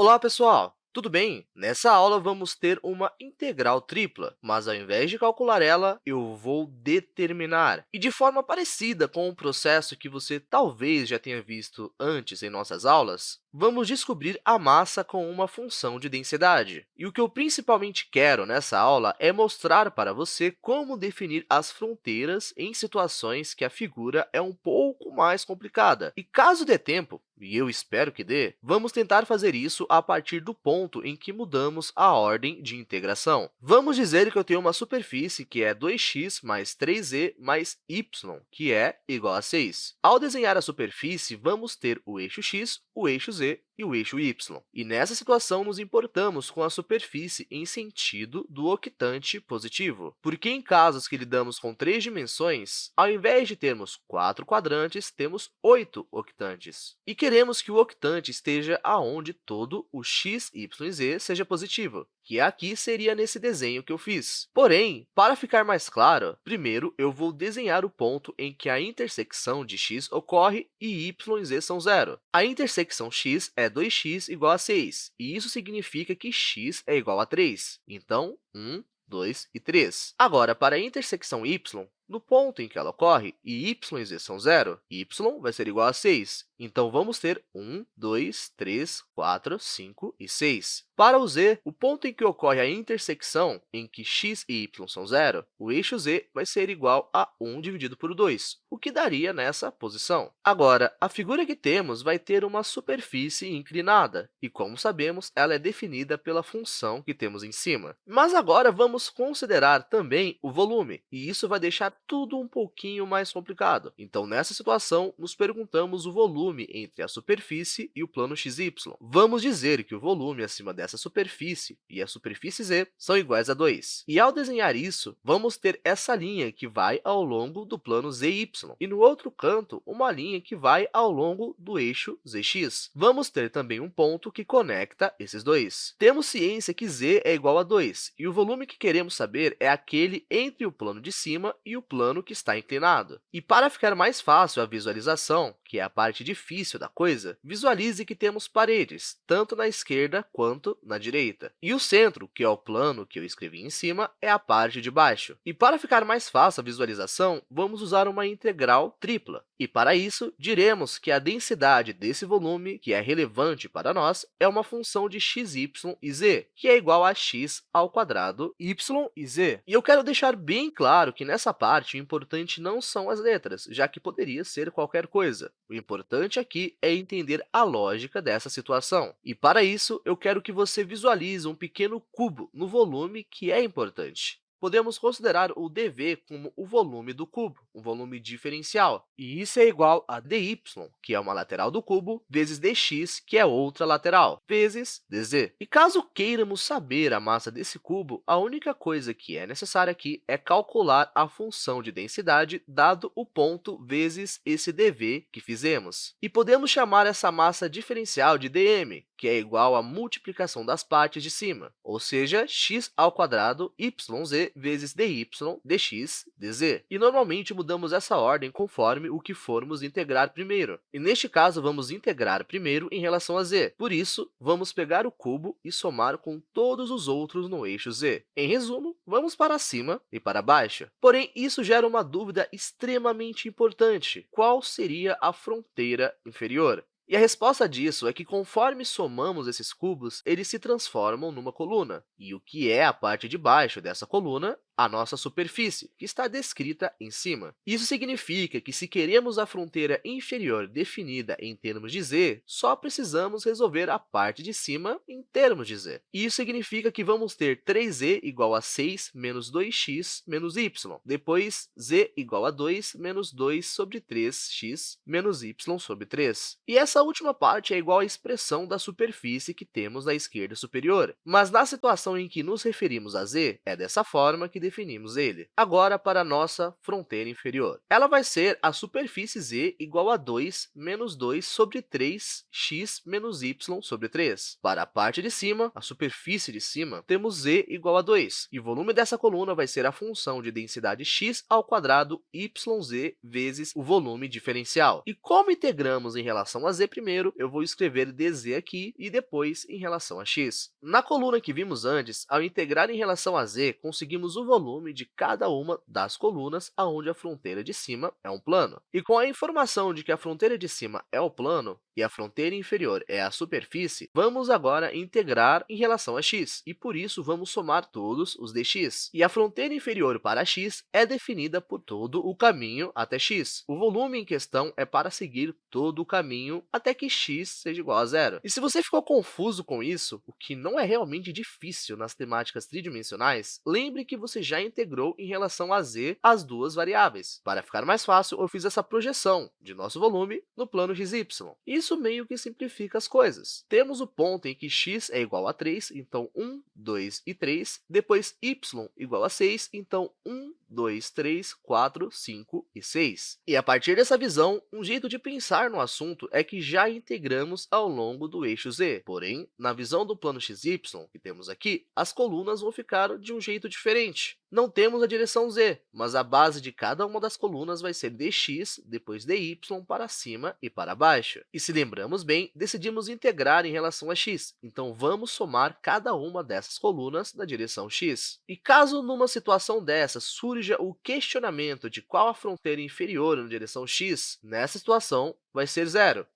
Olá, pessoal! Tudo bem? Nessa aula, vamos ter uma integral tripla, mas, ao invés de calcular ela, eu vou determinar. E, de forma parecida com o processo que você talvez já tenha visto antes em nossas aulas, vamos descobrir a massa com uma função de densidade. E o que eu principalmente quero nessa aula é mostrar para você como definir as fronteiras em situações que a figura é um pouco mais complicada. E, caso dê tempo, e eu espero que dê, vamos tentar fazer isso a partir do ponto em que mudamos a ordem de integração. Vamos dizer que eu tenho uma superfície que é 2x mais 3z mais y, que é igual a 6. Ao desenhar a superfície, vamos ter o eixo x, o eixo z e o eixo y. E, nessa situação, nos importamos com a superfície em sentido do octante positivo, porque, em casos que lidamos com três dimensões, ao invés de termos quatro quadrantes, temos oito octantes. E queremos que o octante esteja aonde todo o x, y e z seja positivo, que aqui seria nesse desenho que eu fiz. Porém, para ficar mais claro, primeiro eu vou desenhar o ponto em que a intersecção de x ocorre e y e z são zero. A intersecção x é 2x igual a 6, e isso significa que x é igual a 3. Então, 1, 2 e 3. Agora, para a intersecção y, no ponto em que ela ocorre, e y e z são zero, y vai ser igual a 6. Então, vamos ter 1, 2, 3, 4, 5 e 6. Para o z, o ponto em que ocorre a intersecção em que x e y são zero, o eixo z vai ser igual a 1 dividido por 2, o que daria nessa posição. Agora, a figura que temos vai ter uma superfície inclinada, e, como sabemos, ela é definida pela função que temos em cima. Mas agora, vamos considerar também o volume, e isso vai deixar tudo um pouquinho mais complicado. Então, nessa situação, nos perguntamos o volume entre a superfície e o plano xy. Vamos dizer que o volume acima dessa superfície e a superfície z são iguais a 2. E, ao desenhar isso, vamos ter essa linha que vai ao longo do plano zy, e, no outro canto, uma linha que vai ao longo do eixo zx. Vamos ter também um ponto que conecta esses dois. Temos ciência que z é igual a 2, e o volume que queremos saber é aquele entre o plano de cima e o plano que está inclinado. E para ficar mais fácil a visualização, que é a parte difícil da coisa, visualize que temos paredes, tanto na esquerda quanto na direita. E o centro, que é o plano que eu escrevi em cima, é a parte de baixo. E para ficar mais fácil a visualização, vamos usar uma integral tripla. E, para isso, diremos que a densidade desse volume, que é relevante para nós, é uma função de x, y e z, que é igual a x ao quadrado y e z. E eu quero deixar bem claro que, nessa parte, o importante não são as letras, já que poderia ser qualquer coisa. O importante aqui é entender a lógica dessa situação. E, para isso, eu quero que você visualize um pequeno cubo no volume que é importante podemos considerar o dv como o volume do cubo, um volume diferencial, e isso é igual a dy, que é uma lateral do cubo, vezes dx, que é outra lateral, vezes dz. E caso queiramos saber a massa desse cubo, a única coisa que é necessária aqui é calcular a função de densidade dado o ponto vezes esse dv que fizemos. E podemos chamar essa massa diferencial de dm, que é igual à multiplicação das partes de cima, ou seja, x ao quadrado yz vezes dy dx dz. E, normalmente, mudamos essa ordem conforme o que formos integrar primeiro. E, neste caso, vamos integrar primeiro em relação a z. Por isso, vamos pegar o cubo e somar com todos os outros no eixo z. Em resumo, vamos para cima e para baixo. Porém, isso gera uma dúvida extremamente importante. Qual seria a fronteira inferior? E a resposta disso é que, conforme somamos esses cubos, eles se transformam numa coluna. E o que é a parte de baixo dessa coluna a nossa superfície, que está descrita em cima. Isso significa que, se queremos a fronteira inferior definida em termos de z, só precisamos resolver a parte de cima em termos de z. Isso significa que vamos ter 3z igual a 6 menos 2x menos y, depois z igual a 2 menos 2 sobre 3x menos y sobre 3. E essa última parte é igual à expressão da superfície que temos na esquerda superior. Mas, na situação em que nos referimos a z, é dessa forma que definimos ele. Agora, para a nossa fronteira inferior. Ela vai ser a superfície z igual a 2 menos 2 sobre 3x menos y sobre 3. Para a parte de cima, a superfície de cima, temos z igual a 2, e o volume dessa coluna vai ser a função de densidade x ao quadrado yz vezes o volume diferencial. E como integramos em relação a z primeiro, eu vou escrever dz aqui e depois em relação a x. Na coluna que vimos antes, ao integrar em relação a z, conseguimos o volume de cada uma das colunas aonde a fronteira de cima é um plano. E com a informação de que a fronteira de cima é o plano e a fronteira inferior é a superfície, vamos agora integrar em relação a x, e por isso vamos somar todos os dx. E a fronteira inferior para x é definida por todo o caminho até x. O volume em questão é para seguir todo o caminho até que x seja igual a zero. E se você ficou confuso com isso, o que não é realmente difícil nas temáticas tridimensionais, lembre que você já integrou em relação a z as duas variáveis. Para ficar mais fácil, eu fiz essa projeção de nosso volume no plano xy. Isso meio que simplifica as coisas. Temos o ponto em que x é igual a 3, então 1, 2 e 3. Depois, y igual a 6, então 1, 2, 3, 4, 5 e 6. E a partir dessa visão, um jeito de pensar no assunto é que já integramos ao longo do eixo z. Porém, na visão do plano xy, que temos aqui, as colunas vão ficar de um jeito diferente. Não temos a direção z, mas a base de cada uma das colunas vai ser dx, depois dy, para cima e para baixo. E se lembramos bem, decidimos integrar em relação a x, então vamos somar cada uma dessas colunas na direção x. E caso numa situação dessa surja o questionamento de qual a fronteira inferior na direção x, nessa situação vai ser zero.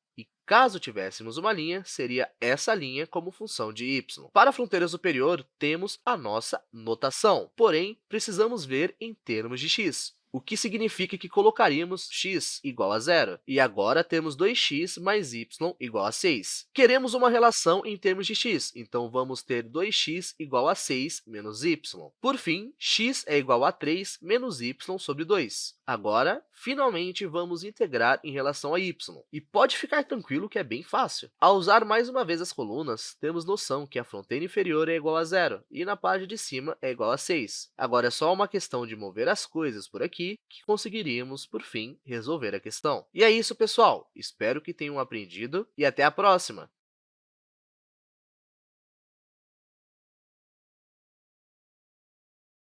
Caso tivéssemos uma linha, seria essa linha como função de y. Para a fronteira superior, temos a nossa notação, porém, precisamos ver em termos de x o que significa que colocaríamos x igual a zero. E agora temos 2x mais y igual a 6. Queremos uma relação em termos de x, então vamos ter 2x igual a 6 menos y. Por fim, x é igual a 3 menos y sobre 2. Agora, finalmente, vamos integrar em relação a y. E pode ficar tranquilo que é bem fácil. Ao usar mais uma vez as colunas, temos noção que a fronteira inferior é igual a zero e na parte de cima é igual a 6. Agora é só uma questão de mover as coisas por aqui aqui que conseguiríamos, por fim, resolver a questão. E é isso, pessoal! Espero que tenham aprendido e até a próxima!